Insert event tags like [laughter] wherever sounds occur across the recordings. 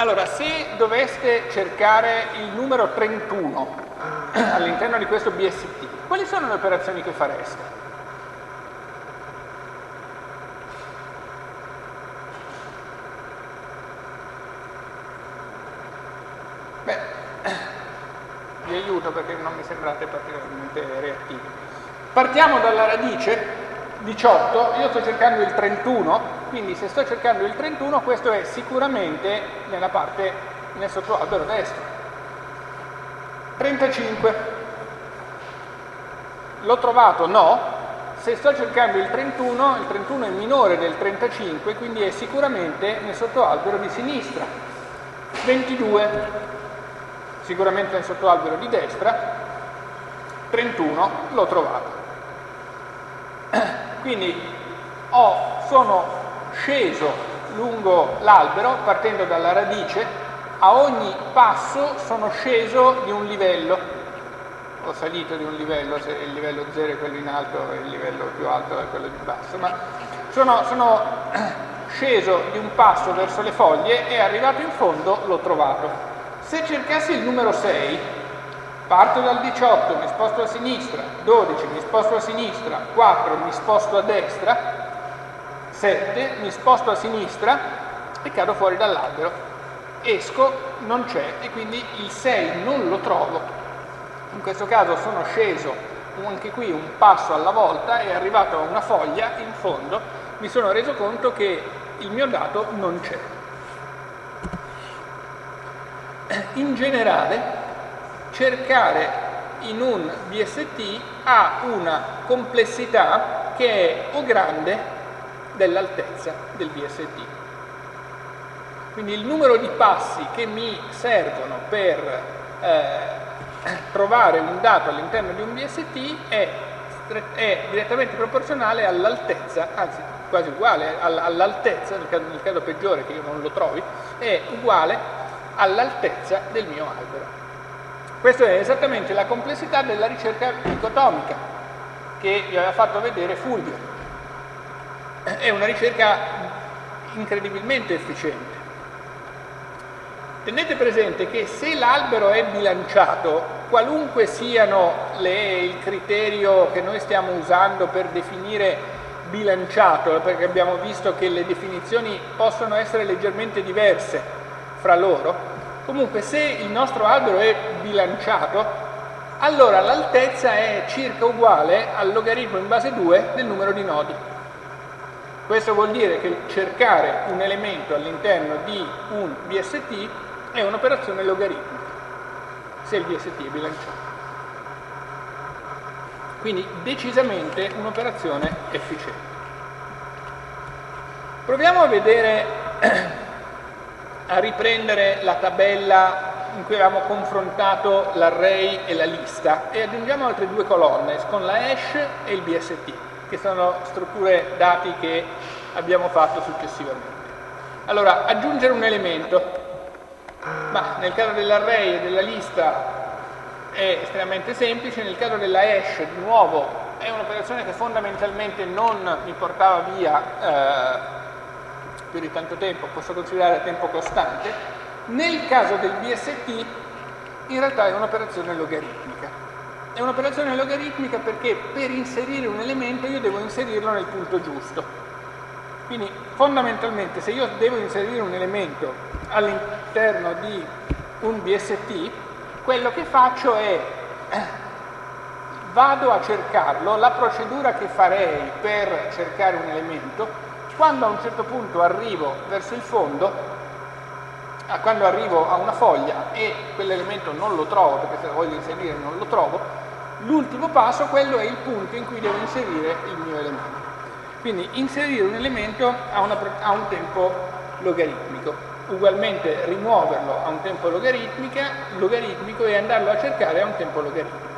Allora, se doveste cercare il numero 31 all'interno di questo BST, quali sono le operazioni che fareste? Beh, [clears throat] vi aiuto perché non mi sembrate particolarmente reattivi. Partiamo dalla radice 18, io sto cercando il 31, quindi se sto cercando il 31 questo è sicuramente nella parte nel sottoalbero destro. 35, l'ho trovato? No, se sto cercando il 31, il 31 è minore del 35, quindi è sicuramente nel sottoalbero di sinistra. 22, sicuramente nel sottoalbero di destra. 31, l'ho trovato. [clears throat] Quindi ho, sono sceso lungo l'albero partendo dalla radice, a ogni passo sono sceso di un livello, ho salito di un livello, se il livello 0 è quello in alto e il livello più alto è quello di basso, ma sono, sono [clears throat] sceso di un passo verso le foglie e arrivato in fondo l'ho trovato. Se cercassi il numero 6, Parto dal 18, mi sposto a sinistra, 12, mi sposto a sinistra, 4, mi sposto a destra, 7, mi sposto a sinistra e cado fuori dall'albero. Esco, non c'è e quindi il 6 non lo trovo. In questo caso sono sceso anche qui un passo alla volta e arrivato a una foglia in fondo mi sono reso conto che il mio dato non c'è. In generale cercare in un BST ha una complessità che è o grande dell'altezza del BST. Quindi il numero di passi che mi servono per eh, trovare un dato all'interno di un BST è, è direttamente proporzionale all'altezza, anzi quasi uguale all'altezza, nel nel caso peggiore che io non lo trovi, è uguale all'altezza del mio albero. Questa è esattamente la complessità della ricerca dicotomica che vi aveva fatto vedere Fulvio. È una ricerca incredibilmente efficiente. Tenete presente che se l'albero è bilanciato, qualunque siano le, il criterio che noi stiamo usando per definire bilanciato, perché abbiamo visto che le definizioni possono essere leggermente diverse fra loro, Comunque se il nostro albero è bilanciato, allora l'altezza è circa uguale al logaritmo in base 2 del numero di nodi. Questo vuol dire che cercare un elemento all'interno di un BST è un'operazione logaritmica, se il BST è bilanciato. Quindi decisamente un'operazione efficiente. Proviamo a vedere [clears throat] a riprendere la tabella in cui avevamo confrontato l'array e la lista e aggiungiamo altre due colonne con la hash e il BST, che sono strutture dati che abbiamo fatto successivamente. Allora, aggiungere un elemento, ma nel caso dell'array e della lista è estremamente semplice, nel caso della hash di nuovo è un'operazione che fondamentalmente non mi portava via eh, più di tanto tempo, posso considerare tempo costante, nel caso del BST in realtà è un'operazione logaritmica. È un'operazione logaritmica perché per inserire un elemento io devo inserirlo nel punto giusto. Quindi fondamentalmente se io devo inserire un elemento all'interno di un BST, quello che faccio è vado a cercarlo, la procedura che farei per cercare un elemento quando a un certo punto arrivo verso il fondo, quando arrivo a una foglia e quell'elemento non lo trovo, perché se lo voglio inserire non lo trovo, l'ultimo passo, quello è il punto in cui devo inserire il mio elemento. Quindi inserire un elemento a, una, a un tempo logaritmico, ugualmente rimuoverlo a un tempo logaritmico e andarlo a cercare a un tempo logaritmico.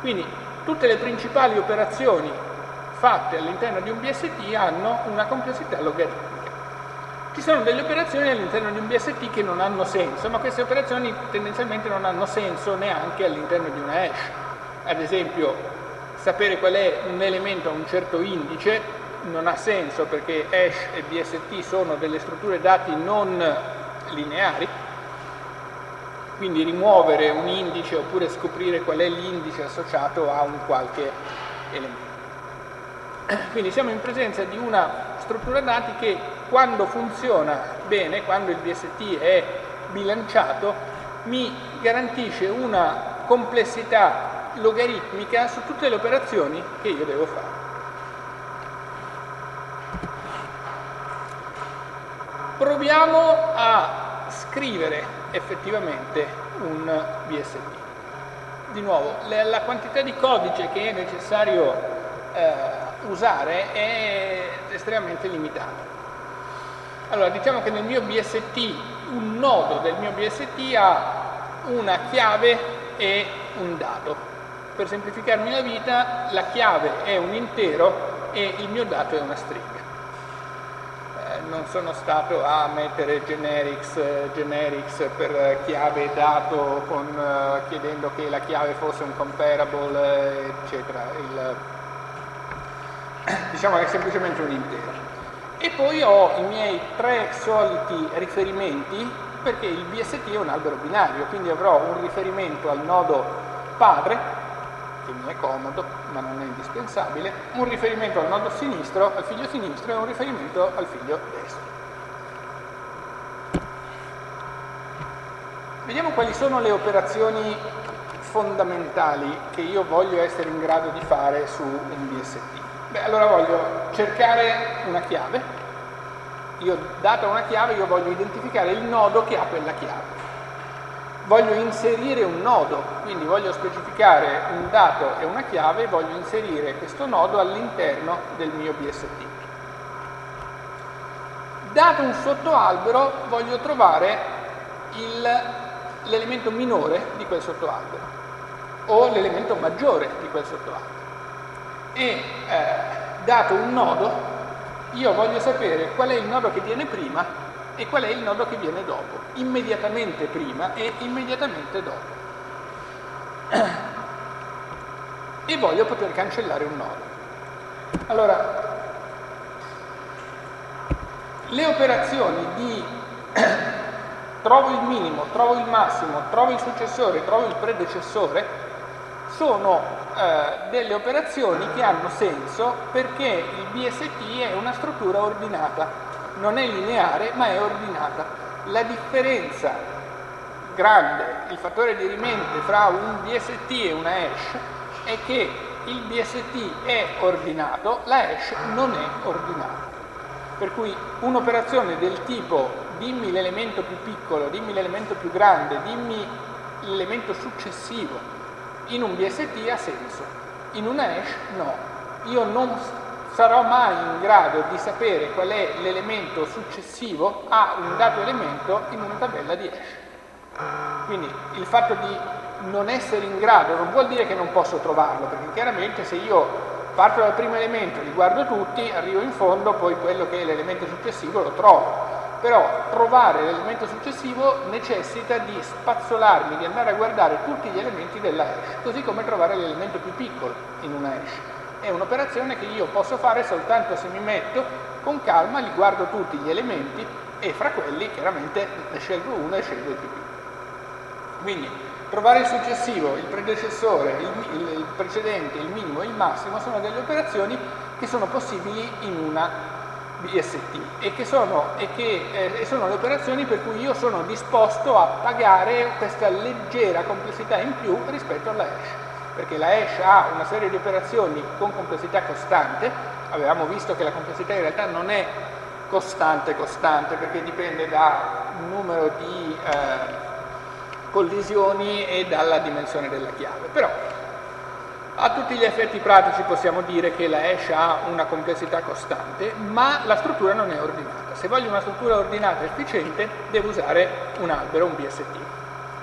Quindi tutte le principali operazioni fatte all'interno di un BST hanno una complessità logaritmica. Ci sono delle operazioni all'interno di un BST che non hanno senso, ma queste operazioni tendenzialmente non hanno senso neanche all'interno di una hash. Ad esempio, sapere qual è un elemento a un certo indice non ha senso perché hash e BST sono delle strutture dati non lineari, quindi rimuovere un indice oppure scoprire qual è l'indice associato a un qualche elemento. Quindi siamo in presenza di una struttura dati che quando funziona bene, quando il BST è bilanciato, mi garantisce una complessità logaritmica su tutte le operazioni che io devo fare. Proviamo a scrivere effettivamente un BST. Di nuovo, la quantità di codice che è necessario eh, usare è estremamente limitata. Allora, diciamo che nel mio BST, un nodo del mio BST ha una chiave e un dato. Per semplificarmi la vita, la chiave è un intero e il mio dato è una stringa non sono stato a mettere generics, generics per chiave e dato con, uh, chiedendo che la chiave fosse un comparable, eccetera. Il, [coughs] diciamo che è semplicemente un intero. E poi ho i miei tre soliti riferimenti perché il BST è un albero binario, quindi avrò un riferimento al nodo padre mi è comodo ma non è indispensabile, un riferimento al nodo sinistro, al figlio sinistro e un riferimento al figlio destro. Vediamo quali sono le operazioni fondamentali che io voglio essere in grado di fare su un BST. Beh, allora voglio cercare una chiave, io data una chiave io voglio identificare il nodo che ha quella chiave voglio inserire un nodo, quindi voglio specificare un dato e una chiave e voglio inserire questo nodo all'interno del mio BST. Dato un sottoalbero voglio trovare l'elemento minore di quel sottoalbero o l'elemento maggiore di quel sottoalbero. E eh, dato un nodo io voglio sapere qual è il nodo che viene prima e qual è il nodo che viene dopo, immediatamente prima e immediatamente dopo. E voglio poter cancellare un nodo. Allora, le operazioni di [coughs] trovo il minimo, trovo il massimo, trovo il successore, trovo il predecessore, sono eh, delle operazioni che hanno senso perché il BST è una struttura ordinata non è lineare ma è ordinata. La differenza grande, il fattore di rimente fra un BST e una hash è che il BST è ordinato, la hash non è ordinata. Per cui un'operazione del tipo dimmi l'elemento più piccolo, dimmi l'elemento più grande, dimmi l'elemento successivo in un BST ha senso, in una hash no. Io non sarò mai in grado di sapere qual è l'elemento successivo a un dato elemento in una tabella di hash. Quindi il fatto di non essere in grado non vuol dire che non posso trovarlo, perché chiaramente se io parto dal primo elemento, li guardo tutti, arrivo in fondo, poi quello che è l'elemento successivo lo trovo. Però trovare l'elemento successivo necessita di spazzolarmi, di andare a guardare tutti gli elementi della hash, così come trovare l'elemento più piccolo in una hash è un'operazione che io posso fare soltanto se mi metto con calma, li guardo tutti gli elementi e fra quelli chiaramente ne scelgo uno e scelgo il più piccolo. Quindi trovare il successivo, il predecessore, il, il, precedente, il minimo e il massimo sono delle operazioni che sono possibili in una BST e che sono, e che, eh, sono le operazioni per cui io sono disposto a pagare questa leggera complessità in più rispetto alla hash perché la hash ha una serie di operazioni con complessità costante, avevamo visto che la complessità in realtà non è costante costante perché dipende da numero di eh, collisioni e dalla dimensione della chiave, però a tutti gli effetti pratici possiamo dire che la hash ha una complessità costante, ma la struttura non è ordinata. Se voglio una struttura ordinata e efficiente, devo usare un albero, un BST.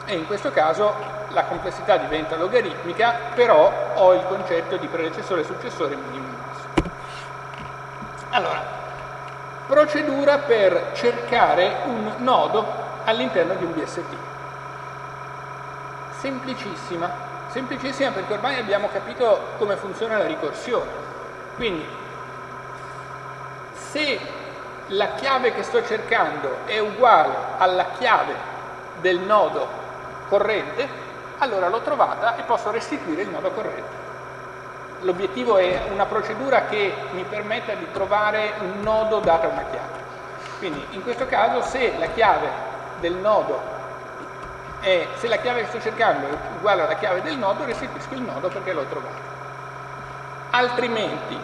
E in questo caso la complessità diventa logaritmica, però ho il concetto di predecessore, successore, minimo massimo. Allora, procedura per cercare un nodo all'interno di un BST. Semplicissima, semplicissima perché ormai abbiamo capito come funziona la ricorsione. Quindi, se la chiave che sto cercando è uguale alla chiave del nodo corrente, allora l'ho trovata e posso restituire il nodo corrente. L'obiettivo è una procedura che mi permetta di trovare un nodo data una chiave. Quindi in questo caso se la chiave del nodo è, se la chiave che sto cercando è uguale alla chiave del nodo, restituisco il nodo perché l'ho trovato. Altrimenti,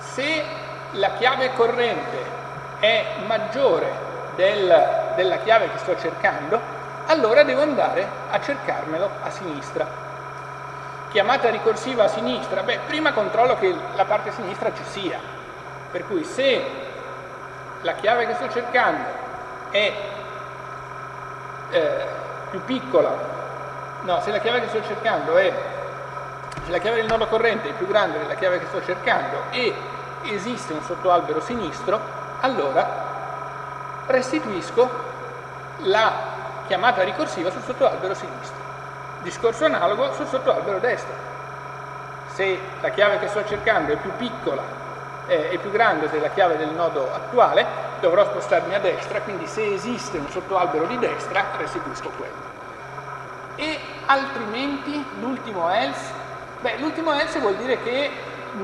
se la chiave corrente è maggiore del, della chiave che sto cercando, allora devo andare a cercarmelo a sinistra. Chiamata ricorsiva a sinistra, beh, prima controllo che la parte sinistra ci sia, per cui se la chiave che sto cercando è eh, più piccola, no, se la chiave che sto cercando è, se la chiave del nodo corrente è più grande della chiave che sto cercando e esiste un sottoalbero sinistro, allora restituisco la chiamata ricorsiva sul sottoalbero sinistro. Discorso analogo sul sottoalbero destro. Se la chiave che sto cercando è più piccola eh, più grande della chiave del nodo attuale, dovrò spostarmi a destra, quindi se esiste un sottoalbero di destra restituisco quello. E altrimenti l'ultimo else, beh l'ultimo else vuol dire che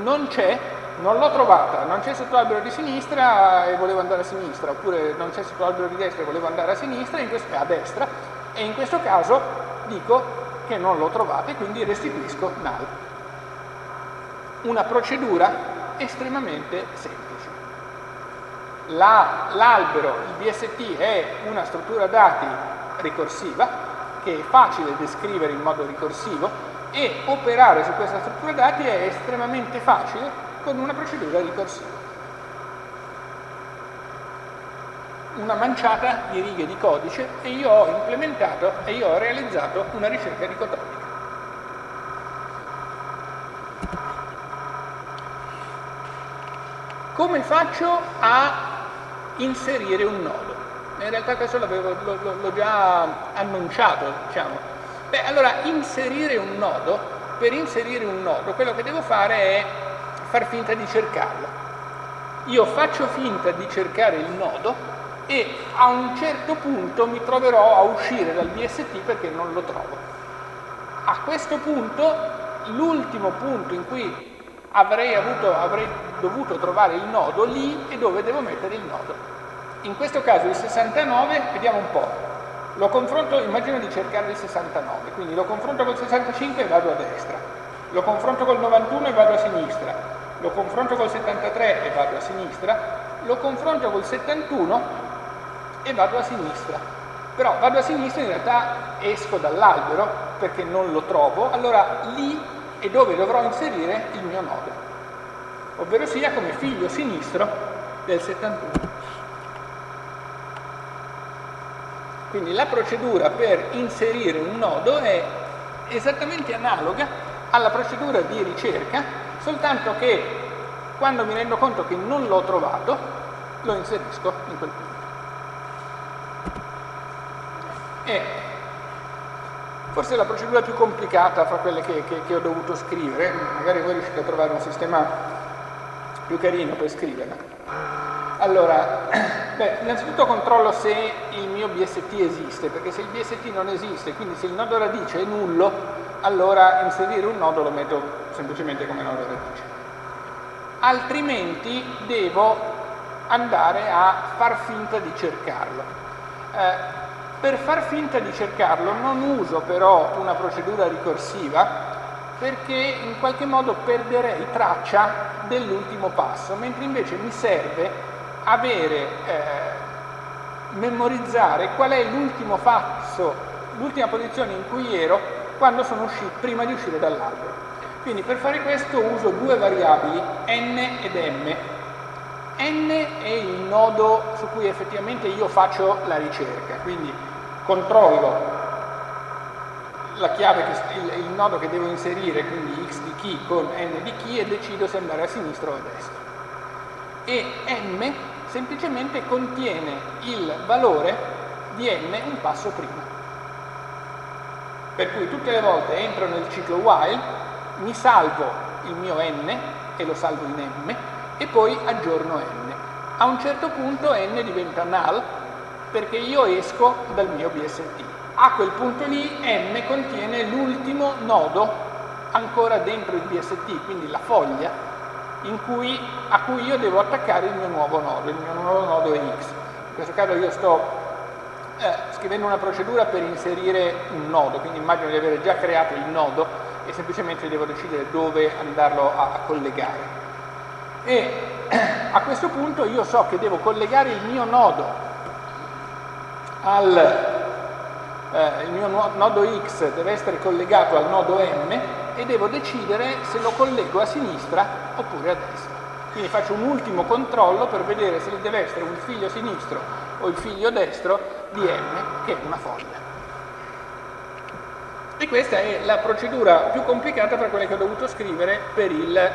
non c'è, non l'ho trovata, non c'è sottoalbero di sinistra e volevo andare a sinistra, oppure non c'è sottoalbero di destra e volevo andare a sinistra, questo, a destra, e in questo caso dico che non l'ho trovata e quindi restituisco null. Una procedura estremamente semplice. L'albero, la, il BST è una struttura dati ricorsiva che è facile descrivere in modo ricorsivo e operare su questa struttura dati è estremamente facile con una procedura ricorsiva. Una manciata di righe di codice e io ho implementato e io ho realizzato una ricerca dicotomica. Come faccio a inserire un nodo? In realtà questo l'ho già annunciato, diciamo. Beh, allora, inserire un nodo, per inserire un nodo, quello che devo fare è far finta di cercarlo. Io faccio finta di cercare il nodo e a un certo punto mi troverò a uscire dal BST perché non lo trovo. A questo punto, l'ultimo punto in cui avrei, avuto, avrei dovuto trovare il nodo lì e dove devo mettere il nodo. In questo caso il 69, vediamo un po', lo confronto, immagino di cercare il 69, quindi lo confronto col 65 e vado a destra, lo confronto col 91 e vado a sinistra, lo confronto col 73 e vado a sinistra, lo confronto col 71 e vado a sinistra. Però vado a sinistra in realtà esco dall'albero perché non lo trovo, allora lì e dove dovrò inserire il mio nodo, ovvero sia come figlio sinistro del 71. Quindi la procedura per inserire un nodo è esattamente analoga alla procedura di ricerca, soltanto che quando mi rendo conto che non l'ho trovato, lo inserisco in quel punto. E Forse è la procedura più complicata fra quelle che, che, che ho dovuto scrivere, magari voi riuscite a trovare un sistema più carino per scriverla. Allora, [clears throat] beh, innanzitutto controllo se il mio BST esiste, perché se il BST non esiste, quindi se il nodo radice è nullo, allora inserire un nodo lo metto semplicemente come nodo radice. Altrimenti devo andare a far finta di cercarlo. Eh, per far finta di cercarlo non uso però una procedura ricorsiva perché in qualche modo perderei traccia dell'ultimo passo, mentre invece mi serve avere, eh, memorizzare qual è l'ultimo passo, l'ultima posizione in cui ero quando sono uscito, prima di uscire dall'albero. Quindi per fare questo uso due variabili, n ed m. n è il nodo su cui effettivamente io faccio la ricerca, quindi controllo la chiave, che, il, il, nodo che devo inserire, quindi x di key con n di key e decido se andare a sinistra o a destra. E m semplicemente contiene il valore di n un passo prima. Per cui tutte le volte entro nel ciclo while, mi salvo il mio n e lo salvo in m e poi aggiorno n. a un certo punto n diventa null perché io esco dal mio BST. A quel punto lì m contiene l'ultimo nodo ancora dentro il BST, quindi la foglia cui, a cui io devo attaccare il mio nuovo nodo, il mio nuovo nodo è x. In questo caso io sto eh, scrivendo una procedura per inserire un nodo, quindi immagino di avere già creato il nodo e semplicemente devo decidere dove andarlo a, a collegare. E [clears throat] a questo punto io so che devo collegare il mio nodo al eh, il mio nodo x deve essere collegato al nodo m e devo decidere se lo collego a sinistra oppure a destra. Quindi faccio un ultimo controllo per vedere se deve essere un figlio sinistro o il figlio destro di m, che è una foglia. E questa è la procedura più complicata per quella che ho dovuto scrivere per il,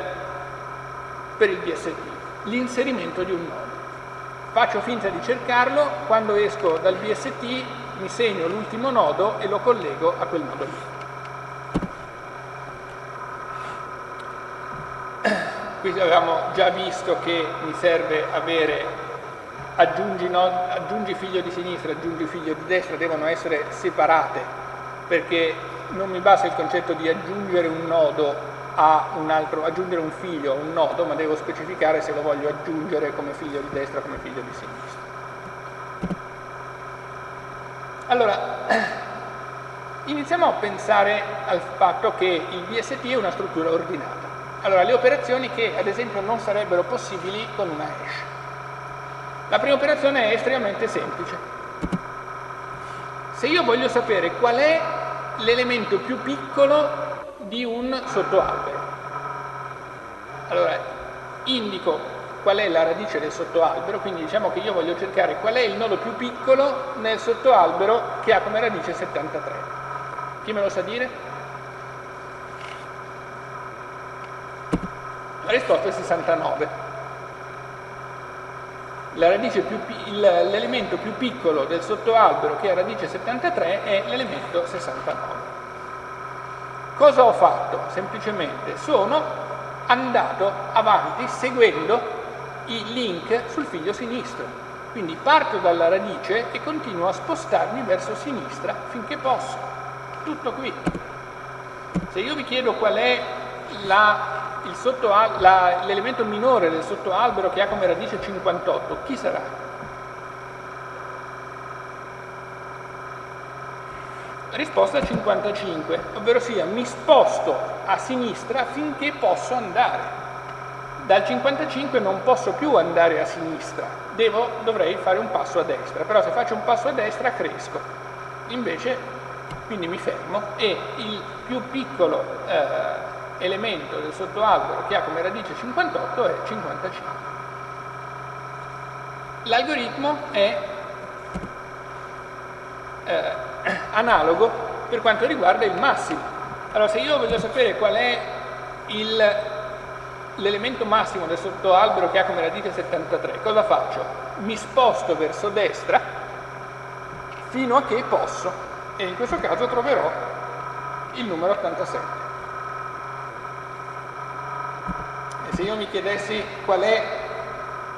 per il BST, l'inserimento di un nodo. Faccio finta di cercarlo, quando esco dal BST mi segno l'ultimo nodo e lo collego a quel nodo lì. Qui avevamo già visto che mi serve avere aggiungi, no, aggiungi figlio di sinistra, aggiungi figlio di destra, devono essere separate perché non mi basta il concetto di aggiungere un nodo a un altro, aggiungere un figlio un nodo, ma devo specificare se lo voglio aggiungere come figlio di destra come figlio di sinistra. Allora, [clears throat] iniziamo a pensare al fatto che il VST è una struttura ordinata. Allora, le operazioni che ad esempio non sarebbero possibili con una hash. La prima operazione è estremamente semplice. Se io voglio sapere qual è l'elemento più piccolo di un sottoalbero, allora indico qual è la radice del sottoalbero, quindi diciamo che io voglio cercare qual è il nodo più piccolo nel sottoalbero che ha come radice 73. Chi me lo sa dire? Risposta è 69. L'elemento più piccolo del sottoalbero che ha radice 73 è l'elemento 69. Cosa ho fatto? Semplicemente sono andato avanti seguendo i link sul figlio sinistro. Quindi parto dalla radice e continuo a spostarmi verso sinistra finché posso. Tutto qui. Se io vi chiedo qual è la l'elemento minore del sottoalbero che ha come radice 58, chi sarà? Risposta 55, ovvero sia mi sposto a sinistra finché posso andare. Dal 55 non posso più andare a sinistra, Devo, dovrei fare un passo a destra, però se faccio un passo a destra cresco. Invece, quindi mi fermo e il più piccolo eh, elemento del sottoalbero che ha come radice 58 è 55. L'algoritmo è eh, analogo per quanto riguarda il massimo. Allora se io voglio sapere qual è l'elemento massimo del sottoalbero che ha come radice 73, cosa faccio? Mi sposto verso destra fino a che posso e in questo caso troverò il numero 87. Se io mi chiedessi qual è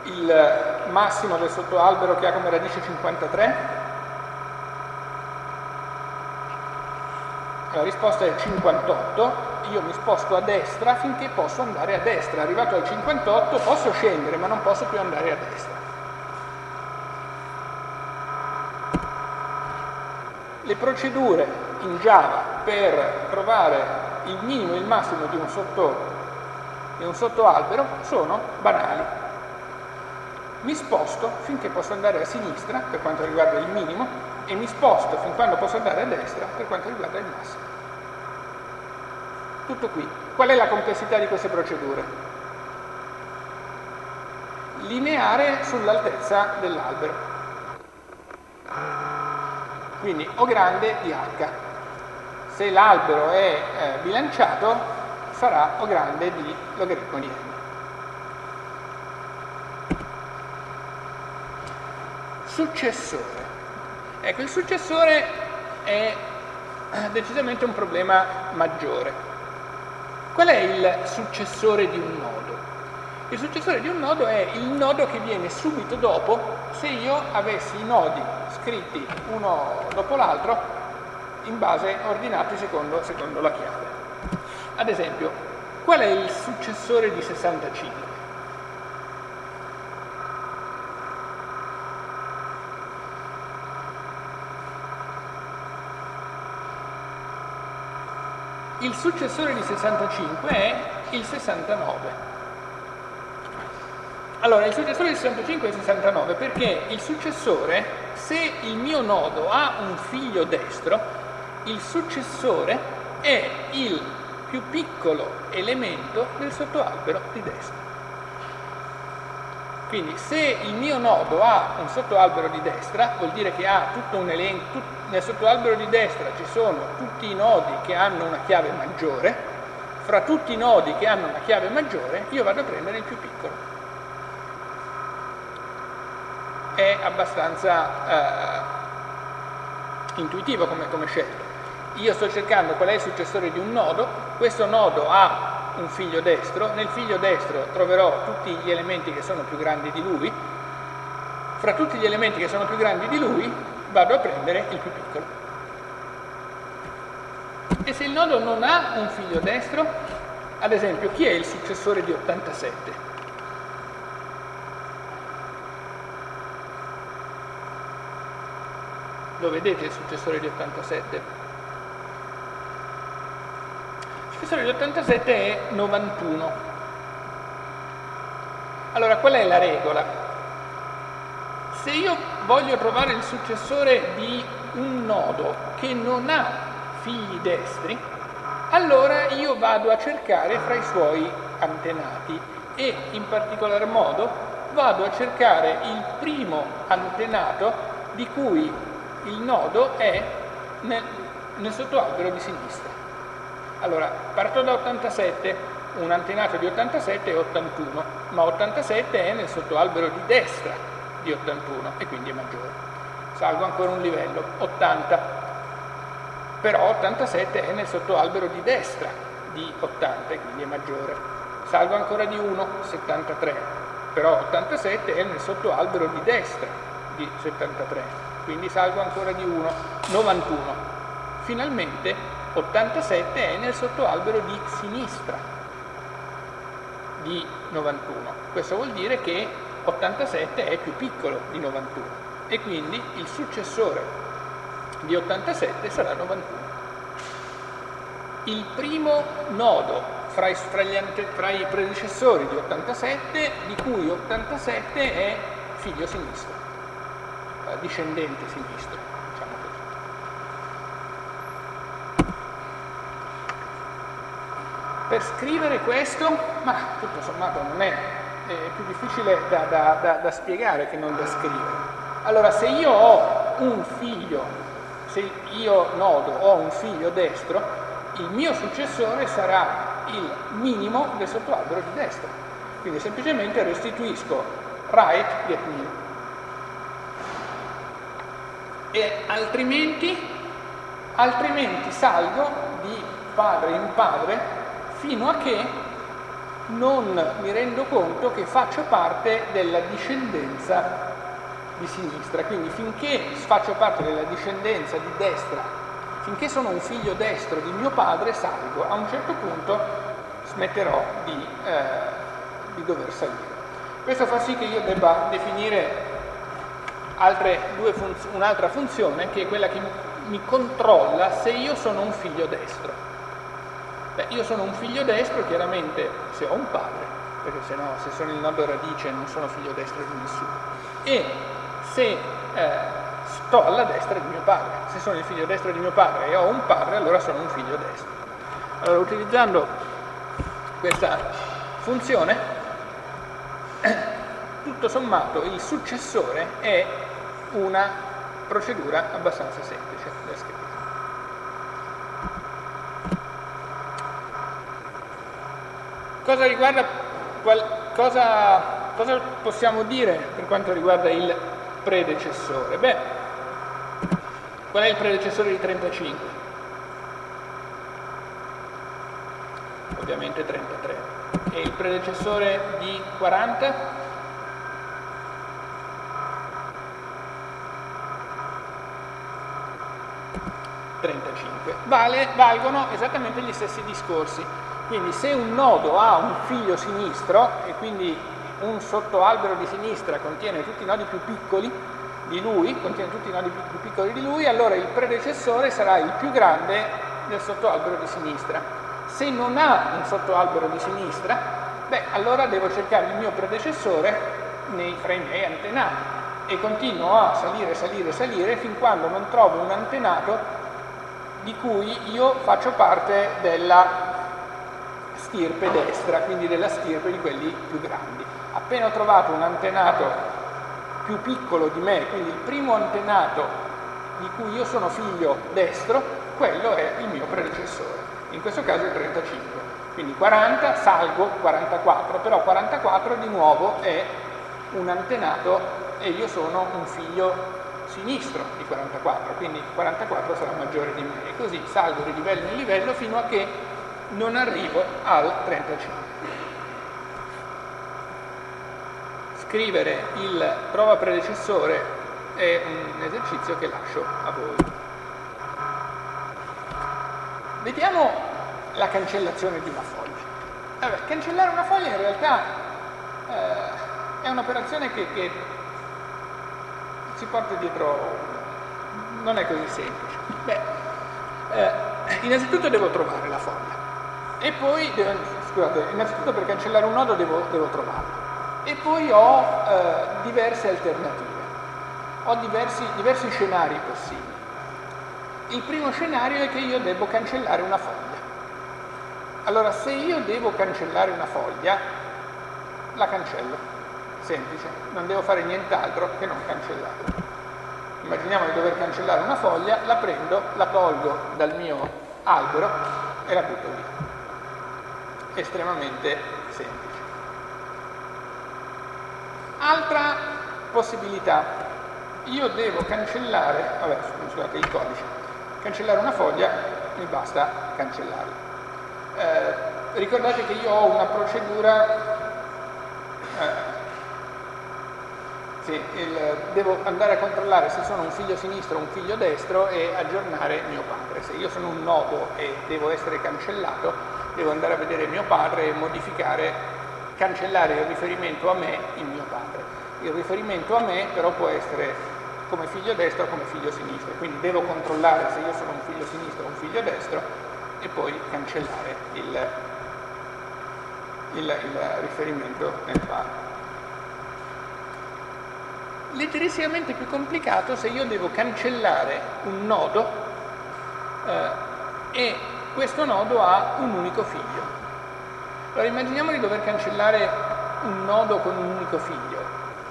il massimo del sottoalbero che ha come radice 53, la risposta è 58, io mi sposto a destra finché posso andare a destra. Arrivato al 58 posso scendere ma non posso più andare a destra. Le procedure in Java per trovare il minimo e il massimo di un sotto e un sottoalbero sono banali. Mi sposto finché posso andare a sinistra per quanto riguarda il minimo e mi sposto fin quando posso andare a destra per quanto riguarda il massimo. Tutto qui. Qual è la complessità di queste procedure? Lineare sull'altezza dell'albero. Quindi O grande di H. Se l'albero è eh, bilanciato, sarà O grande di logaritmo di n. Successore. Ecco, il successore è decisamente un problema maggiore. Qual è il successore di un nodo? Il successore di un nodo è il nodo che viene subito dopo se io avessi i nodi scritti uno dopo l'altro in base ordinati secondo, secondo la chiave. Ad esempio, qual è il successore di 65? Il successore di 65 è il 69. Allora, il successore di 65 è il 69 perché il successore, se il mio nodo ha un figlio destro, il successore è il più piccolo elemento del sottoalbero di destra. Quindi se il mio nodo ha un sottoalbero di destra, vuol dire che ha tutto un elenco, tut, nel sottoalbero di destra ci sono tutti i nodi che hanno una chiave maggiore, fra tutti i nodi che hanno una chiave maggiore io vado a prendere il più piccolo. È abbastanza eh, intuitivo come, come scelta. Io sto cercando qual è il successore di un nodo, questo nodo ha un figlio destro, nel figlio destro troverò tutti gli elementi che sono più grandi di lui, fra tutti gli elementi che sono più grandi di lui vado a prendere il più piccolo. E se il nodo non ha un figlio destro, ad esempio, chi è il successore di 87? Lo vedete il successore di 87? Successore di 87 è 91. Allora, qual è la regola? Se io voglio trovare il successore di un nodo che non ha figli destri, allora io vado a cercare fra i suoi antenati e in particolar modo vado a cercare il primo antenato di cui il nodo è nel, nel sottoalbero di sinistra. Allora, parto da 87, un antenato di 87 è 81, ma 87 è nel sottoalbero di destra di 81 e quindi è maggiore. Salgo ancora un livello, 80, però 87 è nel sottoalbero di destra di 80 e quindi è maggiore. Salgo ancora di 1, 73, però 87 è nel sottoalbero di destra di 73, quindi salgo ancora di 1, 91. Finalmente 87 è nel sottoalbero di sinistra di 91. Questo vuol dire che 87 è più piccolo di 91 e quindi il successore di 87 sarà 91. Il primo nodo fra i, fra, ante, fra i predecessori di 87, di cui 87 è figlio sinistro, discendente sinistro. Per scrivere questo, ma tutto sommato non è, è più difficile da, da, da, da spiegare che non da scrivere. Allora, se io ho un figlio, se io nodo ho un figlio destro, il mio successore sarà il minimo del sottoalbero di destra. Quindi semplicemente restituisco right get min. E altrimenti, altrimenti salgo di padre in padre fino a che non mi rendo conto che faccio parte della discendenza di sinistra, quindi finché faccio parte della discendenza di destra, finché sono un figlio destro di mio padre, salgo, a un certo punto smetterò di, eh, di dover salire. Questo fa sì che io debba definire funz un'altra funzione che è quella che mi controlla se io sono un figlio destro. Beh, io sono un figlio destro, chiaramente, se ho un padre, perché se no, se sono il nodo radice non sono figlio destro di nessuno. E se eh, sto alla destra di mio padre, se sono il figlio destro di mio padre e ho un padre, allora sono un figlio destro. Allora, utilizzando questa funzione, [coughs] tutto sommato il successore è una procedura abbastanza semplice da scrivere. Cosa, riguarda, qual, cosa, cosa possiamo dire per quanto riguarda il predecessore? Beh, qual è il predecessore di 35? Ovviamente 33. e il predecessore di 40? Vale, valgono esattamente gli stessi discorsi. Quindi se un nodo ha un figlio sinistro e quindi un sottoalbero di sinistra contiene tutti i nodi più piccoli di lui, contiene tutti i nodi più piccoli di lui, allora il predecessore sarà il più grande del sottoalbero di sinistra. Se non ha un sottoalbero di sinistra, beh, allora devo cercare il mio predecessore nei, fra i miei antenati e continuo a salire, salire, salire fin quando non trovo un antenato di cui io faccio parte della stirpe destra, quindi della stirpe di quelli più grandi. Appena ho trovato un antenato più piccolo di me, quindi il primo antenato di cui io sono figlio destro, quello è il mio predecessore, in questo caso il 35. Quindi 40, salgo 44, però 44 di nuovo è un antenato e io sono un figlio sinistro di 44, quindi 44 sarà maggiore di me e così salgo di livello in livello fino a che non arrivo al 35. Scrivere il prova predecessore è un esercizio che lascio a voi. Vediamo la cancellazione di una foglia. Allora, cancellare una foglia in realtà eh, è un'operazione che, che si porta dietro, non è così semplice. Beh, eh, innanzitutto devo trovare la foglia e poi, devo, scusate, innanzitutto per cancellare un nodo devo, devo trovarlo e poi ho eh, diverse alternative, ho diversi, diversi scenari possibili. Il primo scenario è che io devo cancellare una foglia. Allora, se io devo cancellare una foglia, la cancello semplice, non devo fare nient'altro che non cancellarla. Immaginiamo di dover cancellare una foglia, la prendo, la tolgo dal mio albero e la butto via. Estremamente semplice. Altra possibilità, io devo cancellare, vabbè scusate il codice, cancellare una foglia, mi basta cancellarla. Eh, ricordate che io ho una procedura eh, sì, il, devo andare a controllare se sono un figlio sinistro o un figlio destro e aggiornare mio padre. Se io sono un nodo e devo essere cancellato, devo andare a vedere mio padre e modificare, cancellare il riferimento a me in mio padre. Il riferimento a me però può essere come figlio destro o come figlio sinistro, quindi devo controllare se io sono un figlio sinistro o un figlio destro e poi cancellare il, il, il riferimento nel padre leggerissimamente più complicato se io devo cancellare un nodo eh, e questo nodo ha un unico figlio. Allora immaginiamo di dover cancellare un nodo con un unico figlio.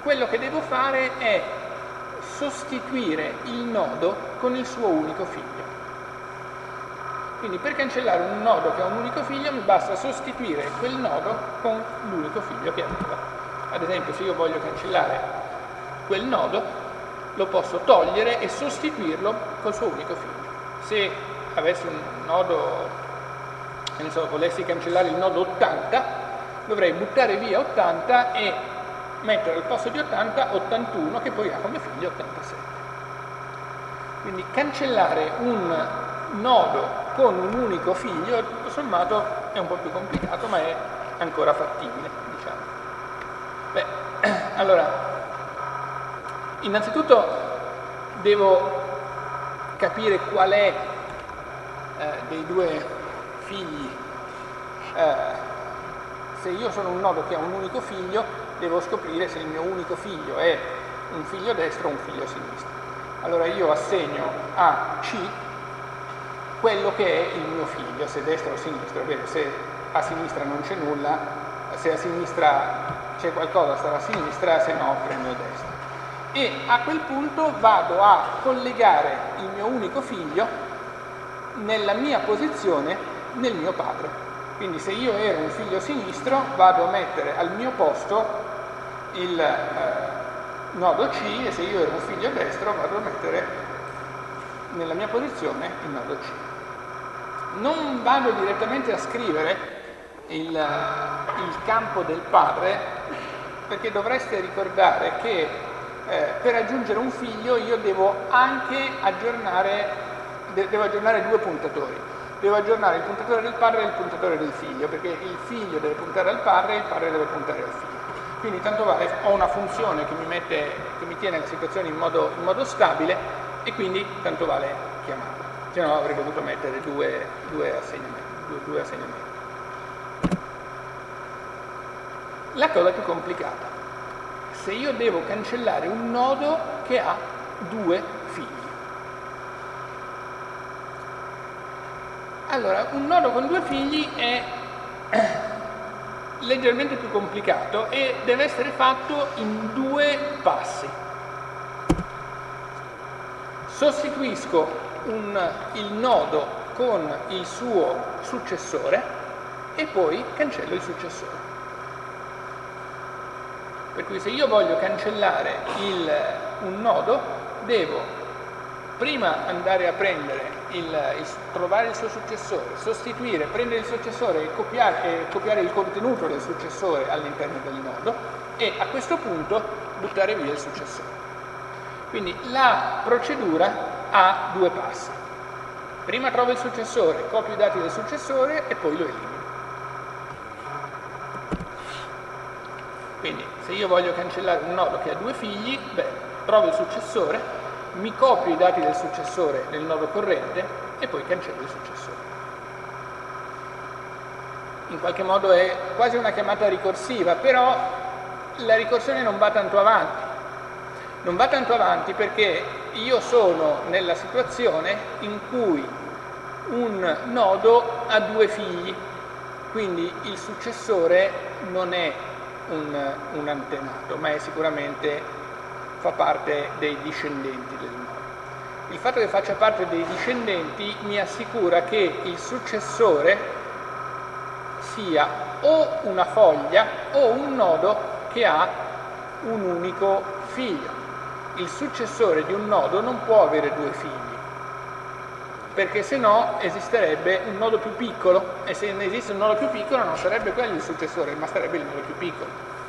Quello che devo fare è sostituire il nodo con il suo unico figlio. Quindi per cancellare un nodo che ha un unico figlio mi basta sostituire quel nodo con l'unico figlio che aveva. Ad esempio se io voglio cancellare quel nodo lo posso togliere e sostituirlo col suo unico figlio. Se avessi un nodo, so, volessi cancellare il nodo 80, dovrei buttare via 80 e mettere al posto di 80 81 che poi ha come figlio 87. Quindi cancellare un nodo con un unico figlio, tutto sommato è un po' più complicato, ma è ancora fattibile, diciamo. Beh, [clears throat] allora Innanzitutto devo capire qual è eh, dei due figli. Eh, se io sono un nodo che ha un unico figlio, devo scoprire se il mio unico figlio è un figlio destro o un figlio sinistro. Allora io assegno a C quello che è il mio figlio, se destro o sinistro. Bene, se a sinistra non c'è nulla, se a sinistra c'è qualcosa sarà a sinistra, se no prendo destra e a quel punto vado a collegare il mio unico figlio nella mia posizione nel mio padre. Quindi se io ero un figlio sinistro vado a mettere al mio posto il eh, nodo C e se io ero un figlio destro vado a mettere nella mia posizione il nodo C. Non vado direttamente a scrivere il, il campo del padre perché dovreste ricordare che eh, per aggiungere un figlio io devo anche aggiornare, de- devo aggiornare due puntatori. Devo aggiornare il puntatore del padre e il puntatore del figlio, perché il figlio deve puntare al padre e il padre deve puntare al figlio. Quindi tanto vale, ho una funzione che mi, mette, che mi tiene la situazione in modo, in modo, stabile e quindi tanto vale chiamarla. Se no avrei dovuto mettere due, due assegnamenti. Due, due assegnamenti. La cosa più complicata, se io devo cancellare un nodo che ha due figli. Allora, un nodo con due figli è [coughs] leggermente più complicato e deve essere fatto in due passi. Sostituisco un, il nodo con il suo successore e poi cancello il successore. Per cui se io voglio cancellare il, un nodo, devo prima andare a prendere il, il, trovare il suo successore, sostituire, prendere il successore e copiare, e copiare il contenuto del successore all'interno del nodo e a questo punto buttare via il successore. Quindi la procedura ha due passi. Prima trovo il successore, copio i dati del successore e poi lo elimino. Quindi se io voglio cancellare un nodo che ha due figli, beh, trovo il successore, mi copio i dati del successore nel nodo corrente e poi cancello il successore. In qualche modo è quasi una chiamata ricorsiva, però la ricorsione non va tanto avanti. Non va tanto avanti perché io sono nella situazione in cui un nodo ha due figli, quindi il successore non è un, un antenato, ma è sicuramente fa parte dei discendenti del nodo. Il fatto che faccia parte dei discendenti mi assicura che il successore sia o una foglia o un nodo che ha un unico figlio. Il successore di un nodo non può avere due figli, perché se no esisterebbe un nodo più piccolo e se ne esiste un nodo più piccolo non sarebbe quello il successore, ma sarebbe il nodo più piccolo.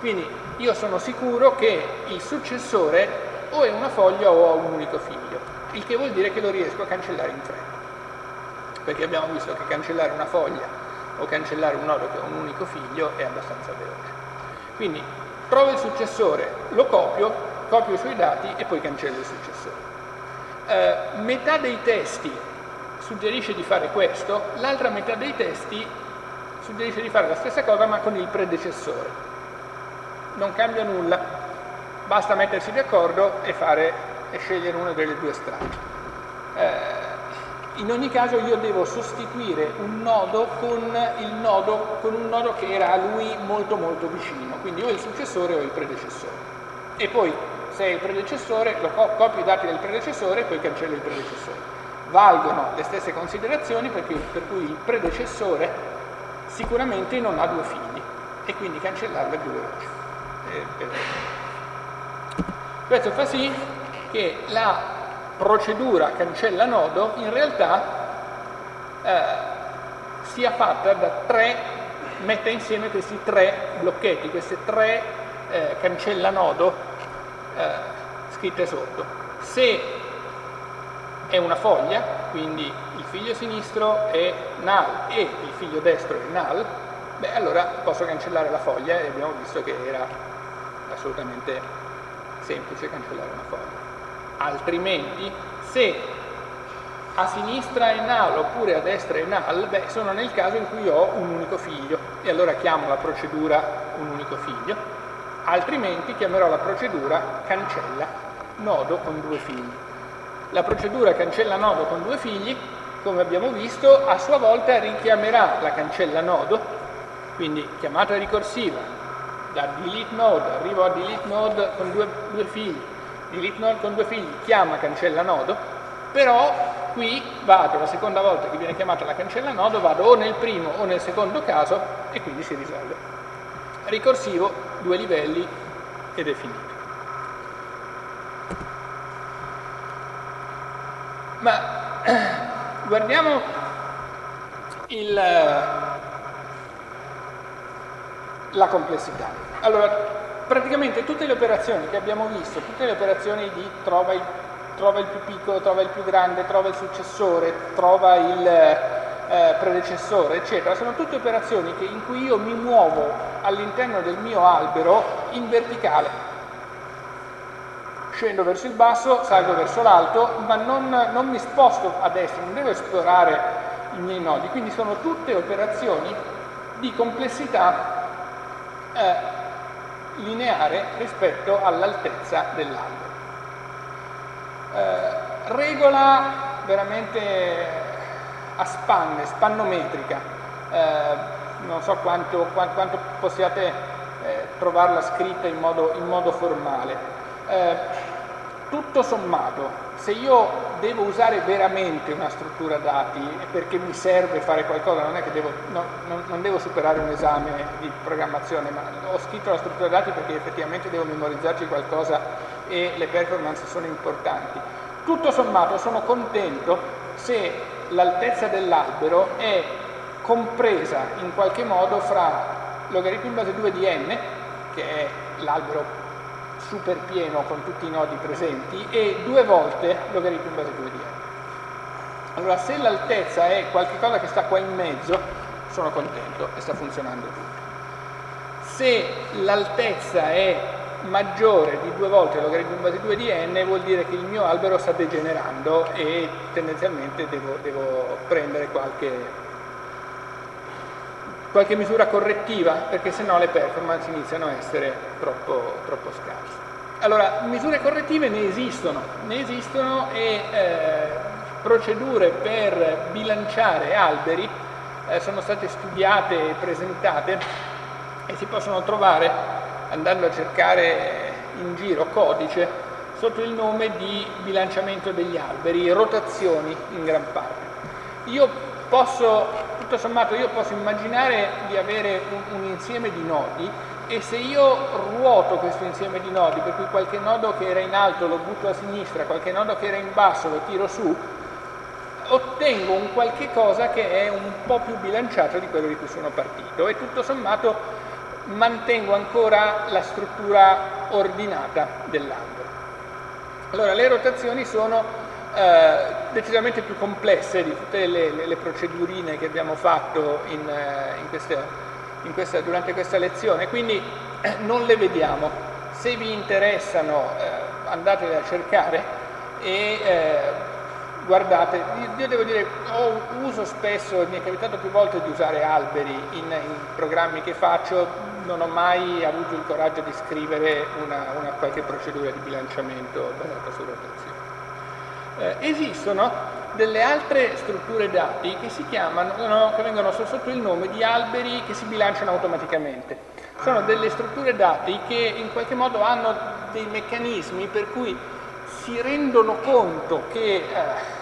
Quindi io sono sicuro che il successore o è una foglia o ha un unico figlio, il che vuol dire che lo riesco a cancellare in fretta. Perché abbiamo visto che cancellare una foglia o cancellare un nodo che ha un unico figlio è abbastanza veloce. Quindi trovo il successore, lo copio, copio i suoi dati e poi cancello il successore. Eh, metà dei testi suggerisce di fare questo, l'altra metà dei testi suggerisce di fare la stessa cosa ma con il predecessore. Non cambia nulla, basta mettersi d'accordo e, e scegliere una delle due strade. Eh, in ogni caso io devo sostituire un nodo con, nodo con un nodo che era a lui molto molto vicino, quindi o il successore o il predecessore. E poi se è il predecessore, lo copio i dati del predecessore e poi cancello il predecessore. Valgono le stesse considerazioni perché, per cui il predecessore sicuramente non ha due figli e quindi cancellarlo è più veloce. Questo fa sì che la procedura cancella nodo in realtà eh, sia fatta da tre, metta insieme questi tre blocchetti, queste tre eh, cancella nodo eh, scritte sotto. Se è una foglia, quindi il figlio sinistro è null e il figlio destro è null, beh allora posso cancellare la foglia e abbiamo visto che era assolutamente semplice cancellare una foglia. Altrimenti, se a sinistra è null oppure a destra è null, beh, sono nel caso in cui ho un unico figlio e allora chiamo la procedura un unico figlio altrimenti chiamerò la procedura cancella nodo con due figli. La procedura cancella nodo con due figli, come abbiamo visto, a sua volta richiamerà la cancella nodo, quindi chiamata ricorsiva, da delete node arrivo a delete node con due, due figli, delete node con due figli chiama cancella nodo, però qui vado, la seconda volta che viene chiamata la cancella nodo, vado o nel primo o nel secondo caso e quindi si risolve ricorsivo, due livelli ed è finito. Ma [clears throat] guardiamo il, la complessità. Allora, praticamente tutte le operazioni che abbiamo visto, tutte le operazioni di trova il, trova il più piccolo, trova il più grande, trova il successore, trova il eh, predecessore, eccetera, sono tutte operazioni che, in cui io mi muovo all'interno del mio albero in verticale. Scendo verso il basso, salgo verso l'alto, ma non, non mi sposto a destra, non devo esplorare i miei nodi, quindi sono tutte operazioni di complessità eh, lineare rispetto all'altezza dell'albero. Eh, regola veramente a spanne, spannometrica, eh, non so quanto, quanto, possiate eh, trovarla scritta in modo, in modo formale. Eh, tutto sommato, se io devo usare veramente una struttura dati perché mi serve fare qualcosa, non è che devo, no, non, non, devo superare un esame di programmazione, ma ho scritto la struttura dati perché effettivamente devo memorizzarci qualcosa e le performance sono importanti. Tutto sommato sono contento se l'altezza dell'albero è compresa in qualche modo fra logaritmo in base 2 di n, che è l'albero super pieno con tutti i nodi presenti e due volte logaritmo in base 2 di n. Allora se l'altezza è qualcosa che sta qua in mezzo, sono contento e sta funzionando tutto. Se l'altezza è maggiore di due volte logaritmo in base 2 di n vuol dire che il mio albero sta degenerando e tendenzialmente devo, devo prendere qualche qualche misura correttiva perché sennò le performance iniziano a essere troppo, troppo scarse. Allora, misure correttive ne esistono, ne esistono e eh, procedure per bilanciare alberi eh, sono state studiate e presentate e si possono trovare andando a cercare in giro codice sotto il nome di bilanciamento degli alberi, rotazioni in gran parte. Io posso, tutto sommato, io posso immaginare di avere un, un insieme di nodi e se io ruoto questo insieme di nodi, per cui qualche nodo che era in alto lo butto a sinistra, qualche nodo che era in basso lo tiro su, ottengo un qualche cosa che è un po' più bilanciato di quello di cui sono partito e tutto sommato mantengo ancora la struttura ordinata dell'albero. Allora le rotazioni sono eh, decisamente più complesse di tutte le, le, le procedurine che abbiamo fatto in, eh, in queste in questa, durante questa lezione, quindi eh, non le vediamo. Se vi interessano eh, andate a cercare e eh, guardate. Io devo dire, ho, uso spesso, mi è capitato più volte di usare alberi in, in programmi che faccio, non ho mai avuto il coraggio di scrivere una, una qualche procedura di bilanciamento basata su rotazione. Eh, esistono delle altre strutture dati che si chiamano, che vengono sotto il nome di alberi che si bilanciano automaticamente. Sono delle strutture dati che in qualche modo hanno dei meccanismi per cui si rendono conto che eh,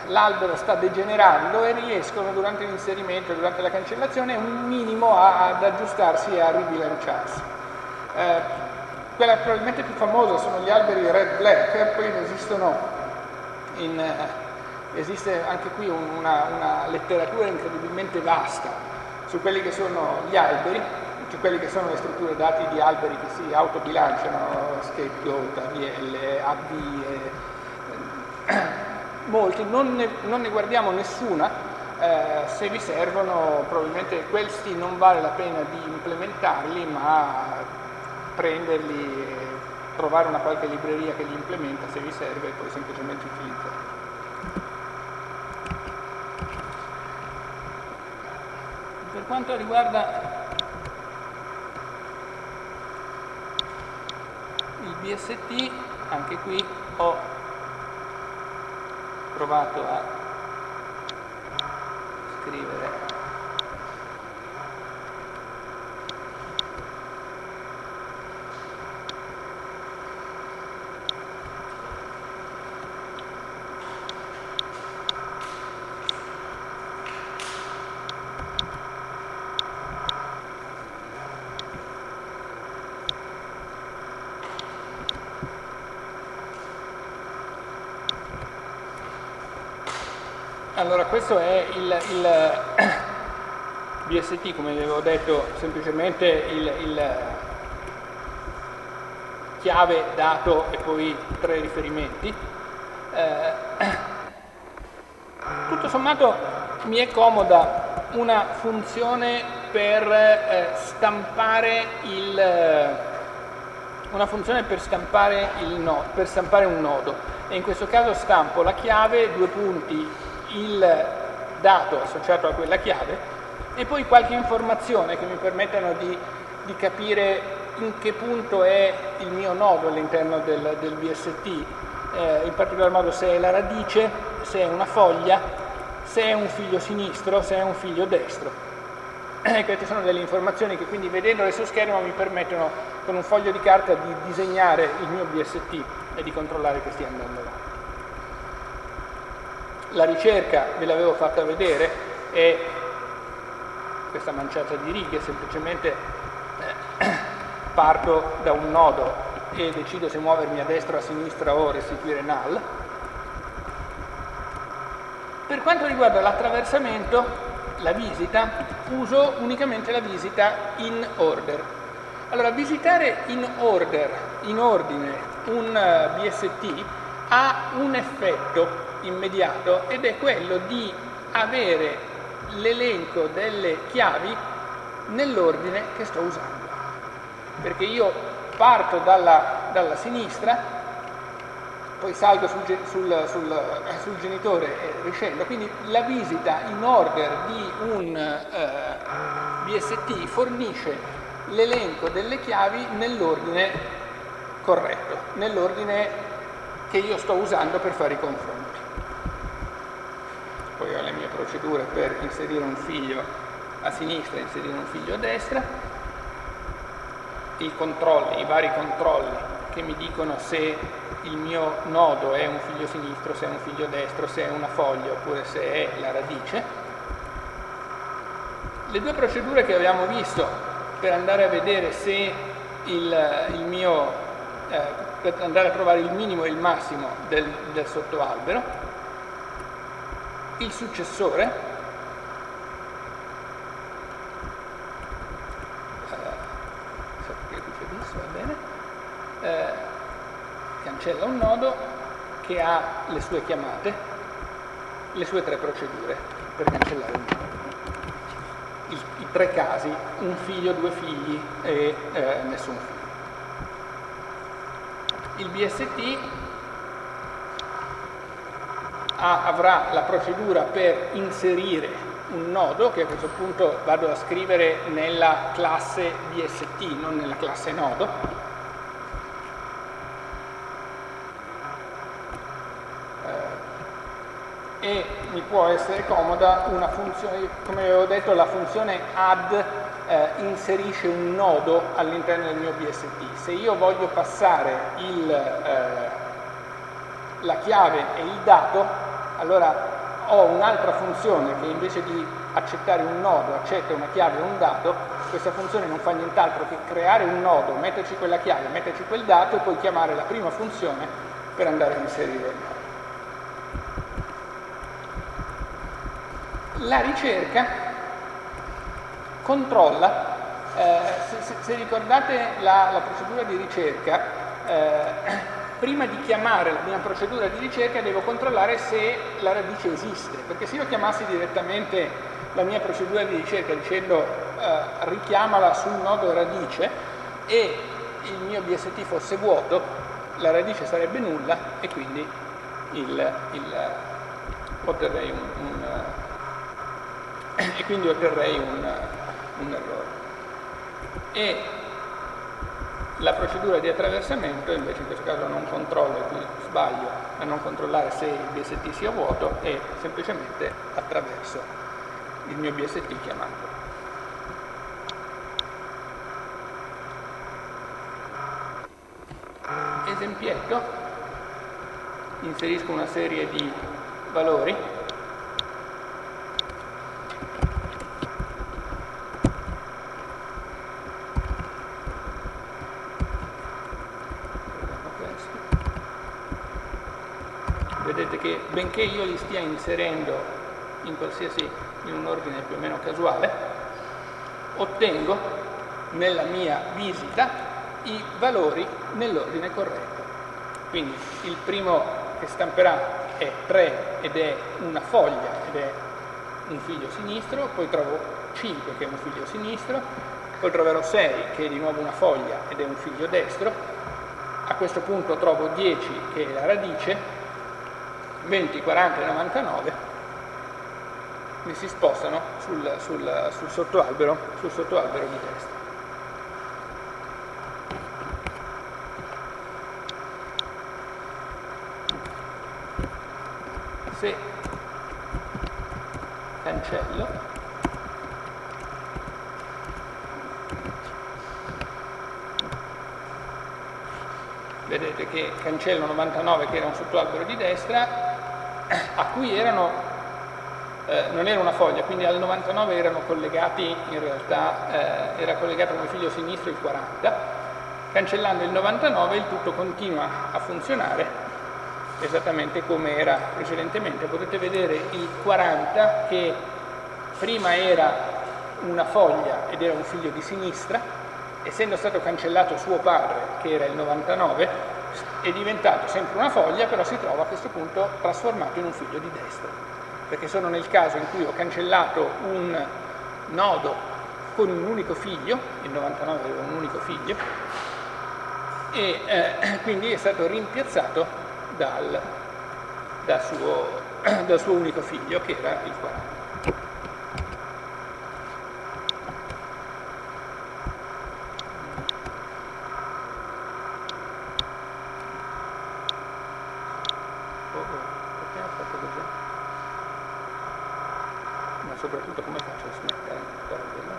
l'albero sta degenerando e riescono durante l'inserimento, durante la cancellazione, un minimo a, ad aggiustarsi e a ribilanciarsi. Eh, quella probabilmente più famosa sono gli alberi red-black, poi ne esistono in, eh, esiste anche qui una, una, letteratura incredibilmente vasta su quelli che sono gli alberi, su quelle che sono le strutture dati di alberi che si autobilanciano, scapegoat, AVL, AV, eh, molti, non ne, non ne, guardiamo nessuna, eh, se vi servono probabilmente questi non vale la pena di implementarli, ma prenderli, trovare una qualche libreria che li implementa se vi serve e poi semplicemente utilizzarli. Per quanto riguarda il BST, anche qui ho provato a scrivere Allora, questo è il, il, [coughs] BST, come vi avevo detto, semplicemente il, il chiave, dato e poi tre riferimenti. Eh, [coughs] tutto sommato mi è comoda una funzione per eh, stampare il una funzione per stampare, no, per stampare, un nodo e in questo caso stampo la chiave, due punti, il dato associato a quella chiave e poi qualche informazione che mi permettano di, di capire in che punto è il mio nodo all'interno del, del, BST, eh, in particolar modo se è la radice, se è una foglia, se è un figlio sinistro, se è un figlio destro. [clears throat] Eh, queste sono delle informazioni che quindi vedendole su schermo mi permettono con un foglio di carta di disegnare il mio BST e di controllare che stia andando avanti. La ricerca, ve l'avevo fatta vedere, è questa manciata di righe, semplicemente eh, [clears throat] parto da un nodo e decido se muovermi a destra o a sinistra o restituire null. Per quanto riguarda l'attraversamento, la visita, uso unicamente la visita in order. Allora, visitare in order, in ordine, un eh, BST ha un effetto immediato ed è quello di avere l'elenco delle chiavi nell'ordine che sto usando perché io parto dalla, dalla sinistra, poi salgo sul, sul, sul, eh, sul, genitore e riscendo, quindi la visita in order di un eh, BST fornisce l'elenco delle chiavi nell'ordine corretto, nell'ordine che io sto usando per fare i confronti. Poi ho le mie procedure per inserire un figlio a sinistra e inserire un figlio a destra, i controlli, i vari controlli che mi dicono se il mio nodo è un figlio sinistro, se è un figlio destro, se è una foglia oppure se è la radice. Le due procedure che abbiamo visto per andare a vedere se il, il mio, eh, per andare a trovare il minimo e il massimo del, del sottoalbero, il successore, eh, cancella un nodo che ha le sue chiamate, le sue tre procedure per cancellare un nodo. I, i tre casi, un figlio, due figli e eh, nessun figlio. Il BST ha, avrà la procedura per inserire un nodo che a questo punto vado a scrivere nella classe BST, non nella classe nodo, e mi può essere comoda una funzione, come avevo detto la funzione add eh, inserisce un nodo all'interno del mio BST. Se io voglio passare il, eh, la chiave e il dato, allora ho un'altra funzione che invece di accettare un nodo accetta una chiave e un dato, questa funzione non fa nient'altro che creare un nodo, metterci quella chiave, metterci quel dato e poi chiamare la prima funzione per andare a inserire il nodo. la ricerca controlla, eh, se, se, ricordate la, la, procedura di ricerca, eh, prima di chiamare la mia procedura di ricerca devo controllare se la radice esiste, perché se io chiamassi direttamente la mia procedura di ricerca dicendo eh, richiamala sul nodo radice e il mio BST fosse vuoto, la radice sarebbe nulla e quindi il, il, otterrei un, un e quindi otterrei un, un errore. E la procedura di attraversamento invece in questo caso non controllo, qui sbaglio a non controllare se il BST sia vuoto e semplicemente attraverso il mio BST chiamando. Esempietto, inserisco una serie di valori che io li stia inserendo in qualsiasi in un ordine più o meno casuale, ottengo nella mia visita i valori nell'ordine corretto. Quindi il primo che stamperà è 3 ed è una foglia ed è un figlio sinistro, poi trovo 5 che è un figlio sinistro, poi troverò 6 che è di nuovo una foglia ed è un figlio destro, a questo punto trovo 10 che è la radice, 20, 40 e 99 mi si spostano sul, sul, sul, sottoalbero, sul sottoalbero di destra. Se cancello vedete che cancello 99 che era un sottoalbero di destra a cui erano eh, non era una foglia quindi al 99 erano collegati in realtà eh, era collegato come figlio sinistro il 40 cancellando il 99 il tutto continua a funzionare esattamente come era precedentemente. Potete vedere il 40 che prima era una foglia ed era un figlio di sinistra. Essendo stato cancellato suo padre, che era il 99, è diventato sempre una foglia, però si trova a questo punto trasformato in un figlio di destra, perché sono nel caso in cui ho cancellato un nodo con un unico figlio, il 99 aveva un unico figlio, e eh, quindi è stato rimpiazzato dal, dal, suo, [clears throat] dal suo unico figlio, che era il 40. soprattutto come faccio a smettere ancora della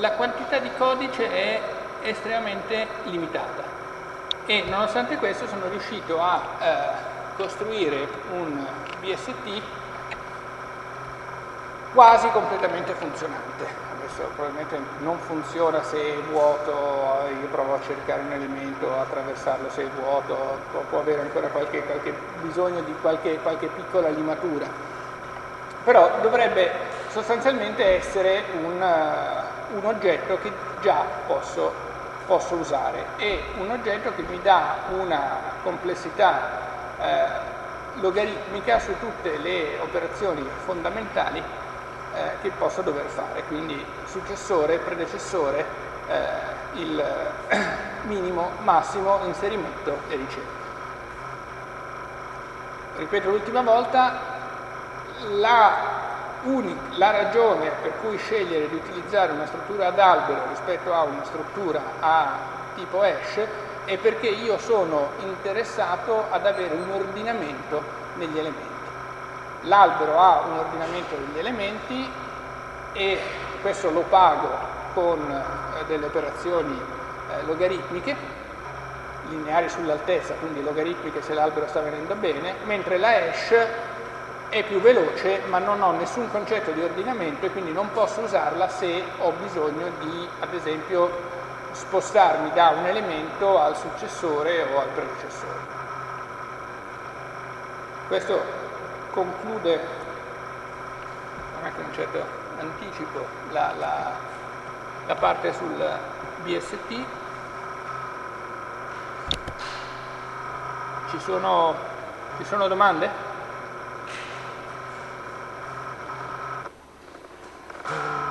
la quantità di codice è estremamente limitata e nonostante questo sono riuscito a eh, costruire un BST quasi completamente funzionante adesso probabilmente non funziona se è vuoto, io provo a cercare un elemento, attraversarlo se è vuoto, può, avere ancora qualche, qualche bisogno di qualche, qualche, piccola limatura. Però dovrebbe sostanzialmente essere un, uh, un oggetto che già posso, posso, usare e un oggetto che mi dà una complessità eh, logaritmica su tutte le operazioni fondamentali eh, che posso dover fare, quindi successore, predecessore, eh, il [clears throat] minimo, massimo, inserimento e ricerca. Ripeto l'ultima volta, la, la ragione per cui scegliere di utilizzare una struttura ad albero rispetto a una struttura a tipo hash è perché io sono interessato ad avere un ordinamento negli elementi. L'albero ha un ordinamento degli elementi e questo lo pago con eh, delle operazioni eh, logaritmiche, lineari sull'altezza, quindi logaritmiche se l'albero sta venendo bene, mentre la hash è più veloce ma non ho nessun concetto di ordinamento e quindi non posso usarla se ho bisogno di, ad esempio, spostarmi da un elemento al successore o al predecessore. Questo conclude anche un certo anticipo la, la, la parte sul BST. Ci sono, ci sono domande? Ah. [gasps] [laughs]